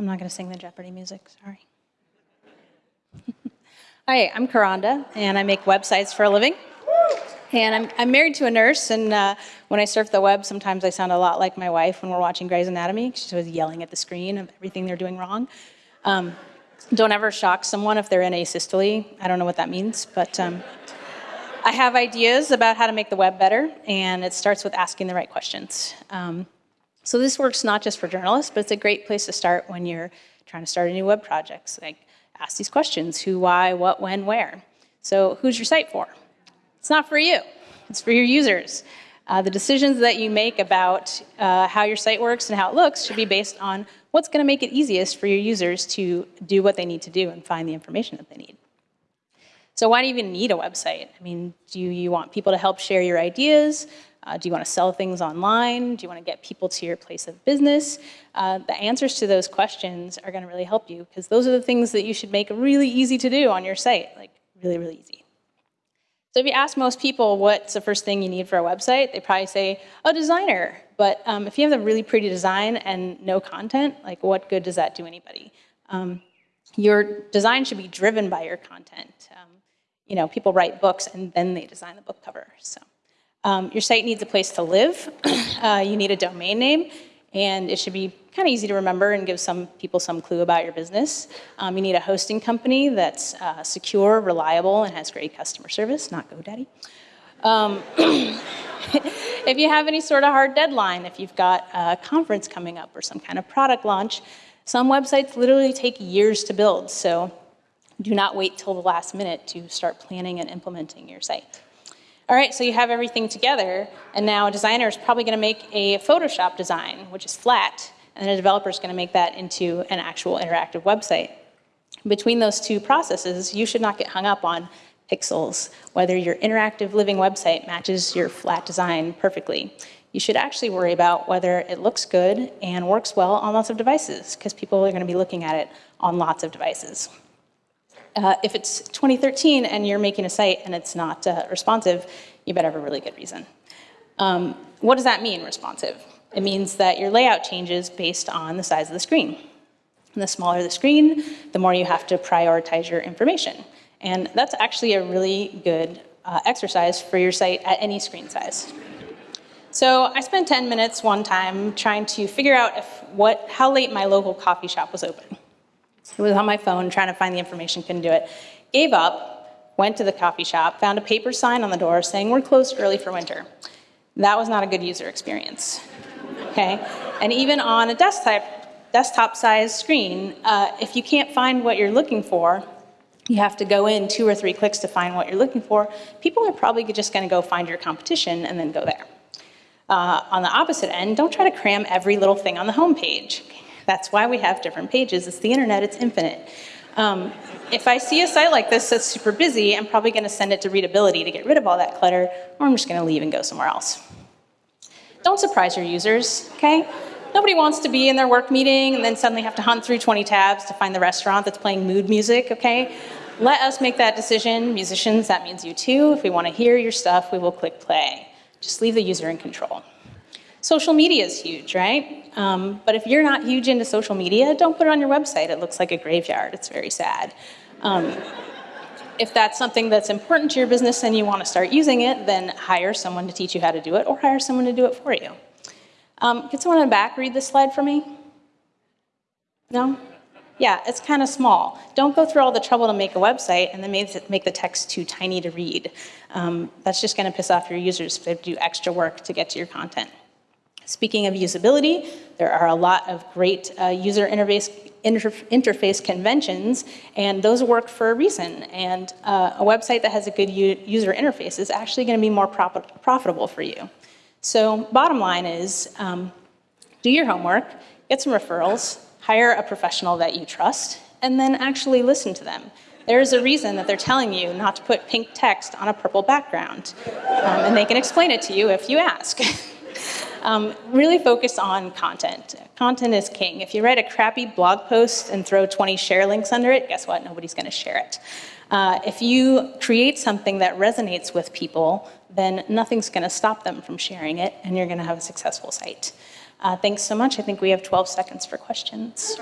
I'm not going to sing the Jeopardy music, sorry. Hi, I'm Karanda, and I make websites for a living. And I'm, I'm married to a nurse, and uh, when I surf the web, sometimes I sound a lot like my wife when we're watching Grey's Anatomy. She's always yelling at the screen of everything they're doing wrong. Um, don't ever shock someone if they're in asystole. I don't know what that means, but um, I have ideas about how to make the web better, and it starts with asking the right questions. Um, so this works not just for journalists, but it's a great place to start when you're trying to start a new web project. Like, ask these questions, who, why, what, when, where. So who's your site for? It's not for you, it's for your users. Uh, the decisions that you make about uh, how your site works and how it looks should be based on what's going to make it easiest for your users to do what they need to do and find the information that they need. So why do you even need a website? I mean, do you want people to help share your ideas? Uh, do you want to sell things online? Do you want to get people to your place of business? Uh, the answers to those questions are going to really help you because those are the things that you should make really easy to do on your site, like really, really easy. So if you ask most people what's the first thing you need for a website, they probably say, a designer. But um, if you have a really pretty design and no content, like what good does that do anybody? Um, your design should be driven by your content. Um, you know, people write books and then they design the book cover. So um, your site needs a place to live. uh, you need a domain name and it should be kind of easy to remember and give some people some clue about your business. Um, you need a hosting company that's uh, secure, reliable, and has great customer service, not GoDaddy. Um, if you have any sort of hard deadline, if you've got a conference coming up or some kind of product launch, some websites literally take years to build, so do not wait till the last minute to start planning and implementing your site. All right, so you have everything together, and now a designer is probably going to make a Photoshop design, which is flat, and a developer is going to make that into an actual interactive website. Between those two processes, you should not get hung up on pixels, whether your interactive living website matches your flat design perfectly. You should actually worry about whether it looks good and works well on lots of devices, because people are going to be looking at it on lots of devices. Uh, if it's 2013 and you're making a site and it's not uh, responsive, you better have a really good reason. Um, what does that mean, responsive? It means that your layout changes based on the size of the screen. And the smaller the screen, the more you have to prioritize your information. And that's actually a really good uh, exercise for your site at any screen size. So I spent 10 minutes one time trying to figure out if what, how late my local coffee shop was open. It was on my phone trying to find the information, couldn't do it. Gave up, went to the coffee shop, found a paper sign on the door saying we're closed early for winter. That was not a good user experience, okay? And even on a desktop, desktop sized screen, uh, if you can't find what you're looking for, you have to go in two or three clicks to find what you're looking for, people are probably just gonna go find your competition and then go there. Uh, on the opposite end, don't try to cram every little thing on the home page. That's why we have different pages. It's the internet, it's infinite. Um, if I see a site like this that's super busy, I'm probably gonna send it to readability to get rid of all that clutter, or I'm just gonna leave and go somewhere else. Don't surprise your users, okay? Nobody wants to be in their work meeting and then suddenly have to hunt through 20 tabs to find the restaurant that's playing mood music, okay? Let us make that decision. Musicians, that means you too. If we wanna hear your stuff, we will click play. Just leave the user in control. Social media is huge, right? Um, but if you're not huge into social media, don't put it on your website. It looks like a graveyard. It's very sad. Um, if that's something that's important to your business and you want to start using it, then hire someone to teach you how to do it or hire someone to do it for you. Um, can someone in the back read this slide for me? No? Yeah, it's kind of small. Don't go through all the trouble to make a website and then make the text too tiny to read. Um, that's just going to piss off your users if they do extra work to get to your content. Speaking of usability, there are a lot of great uh, user interface, inter interface conventions, and those work for a reason. And uh, a website that has a good user interface is actually going to be more profitable for you. So bottom line is, um, do your homework, get some referrals, hire a professional that you trust, and then actually listen to them. There is a reason that they're telling you not to put pink text on a purple background, um, and they can explain it to you if you ask. Um, really focus on content. Content is king. If you write a crappy blog post and throw 20 share links under it, guess what? Nobody's going to share it. Uh, if you create something that resonates with people, then nothing's going to stop them from sharing it, and you're going to have a successful site. Uh, thanks so much. I think we have 12 seconds for questions.